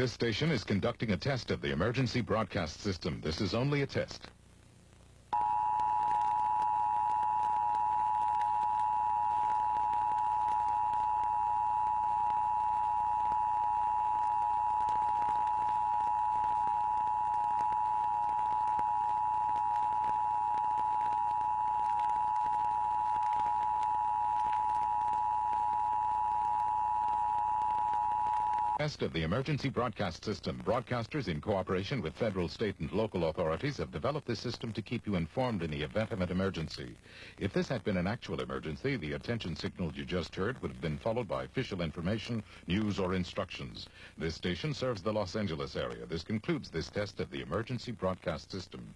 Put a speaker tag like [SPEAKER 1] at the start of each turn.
[SPEAKER 1] This station is conducting a test of the emergency broadcast system. This is only a test. Test of the emergency broadcast system. Broadcasters, in cooperation with federal, state, and local authorities, have developed this system to keep you informed in the event of an emergency. If this had been an actual emergency, the attention signal you just heard would have been followed by official information, news, or instructions. This station serves the Los Angeles area. This concludes this test of the emergency broadcast system.